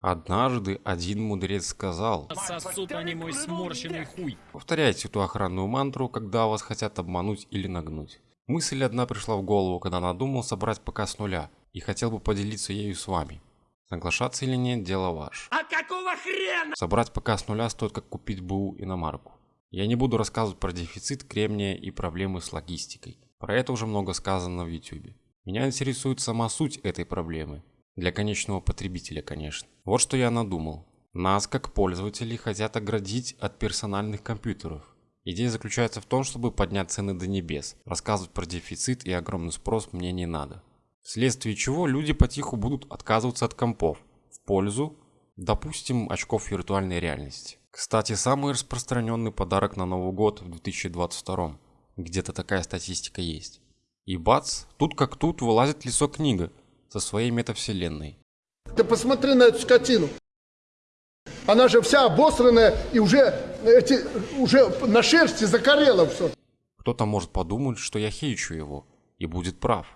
Однажды один мудрец сказал, Сосут они мой сморщенный хуй. повторяйте эту охранную мантру, когда вас хотят обмануть или нагнуть. Мысль одна пришла в голову, когда надумал собрать ПК с нуля, и хотел бы поделиться ею с вами. Соглашаться или нет, дело ваше. А какого хрена? Собрать ПК с нуля стоит как купить БУ иномарку. Я не буду рассказывать про дефицит кремния и проблемы с логистикой. Про это уже много сказано в YouTube. Меня интересует сама суть этой проблемы. Для конечного потребителя, конечно. Вот что я надумал. Нас, как пользователей, хотят оградить от персональных компьютеров. Идея заключается в том, чтобы поднять цены до небес. Рассказывать про дефицит и огромный спрос мне не надо. Вследствие чего люди потиху будут отказываться от компов в пользу, допустим, очков виртуальной реальности. Кстати, самый распространенный подарок на Новый год в 2022. Где-то такая статистика есть. И бац, тут как тут вылазит лицо книга со своей метавселенной. Ты посмотри на эту скотину. Она же вся обосранная и уже, эти, уже на шерсти закорела все. Кто-то может подумать, что я хейчу его, и будет прав.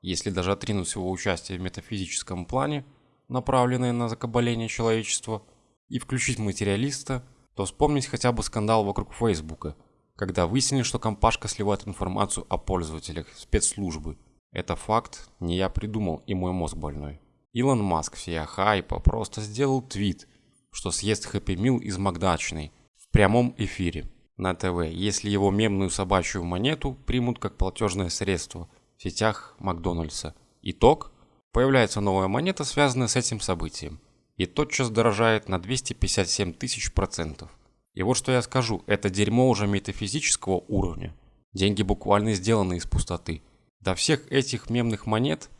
Если даже отринуть его участие в метафизическом плане, направленное на закабаление человечества, и включить материалиста, то вспомнить хотя бы скандал вокруг Фейсбука, когда выяснили, что компашка сливает информацию о пользователях спецслужбы. Это факт, не я придумал и мой мозг больной. Илон Маск всея хайпа просто сделал твит, что съест Хэппи Мил из Макдачной в прямом эфире на ТВ, если его мемную собачью монету примут как платежное средство в сетях Макдональдса. Итог – появляется новая монета, связанная с этим событием, и тотчас дорожает на 257 тысяч процентов. И вот что я скажу, это дерьмо уже метафизического уровня. Деньги буквально сделаны из пустоты. До всех этих мемных монет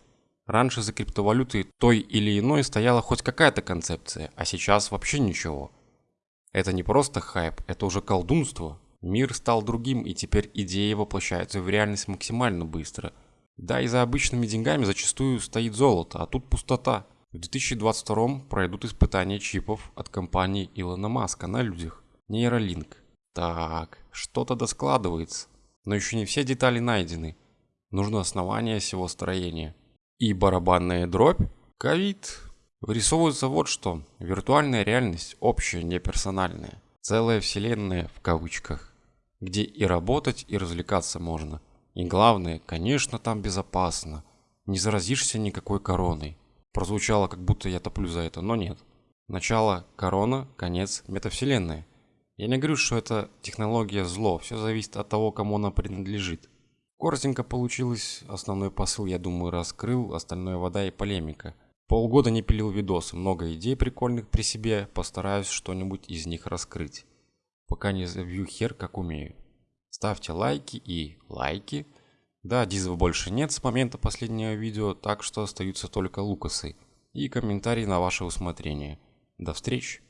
раньше за криптовалютой той или иной стояла хоть какая-то концепция, а сейчас вообще ничего. Это не просто хайп, это уже колдунство. Мир стал другим, и теперь идеи воплощаются в реальность максимально быстро. Да, и за обычными деньгами зачастую стоит золото, а тут пустота. В 2022 пройдут испытания чипов от компании Илона Маска на людях. Нейролинк. Так, что-то доскладывается. Но еще не все детали найдены. Нужно основание всего строения. И барабанная дробь? Ковид. Вырисовывается вот что. Виртуальная реальность общая, не персональная. Целая вселенная в кавычках. Где и работать, и развлекаться можно. И главное, конечно, там безопасно. Не заразишься никакой короной. Прозвучало, как будто я топлю за это, но нет. Начало корона, конец метавселенная. Я не говорю, что это технология зло, все зависит от того, кому она принадлежит. Коротенько получилось, основной посыл, я думаю, раскрыл, остальное вода и полемика. Полгода не пилил видосы, много идей прикольных при себе, постараюсь что-нибудь из них раскрыть. Пока не забью хер, как умею. Ставьте лайки и лайки. Да, дизов больше нет с момента последнего видео, так что остаются только лукасы. И комментарии на ваше усмотрение. До встречи!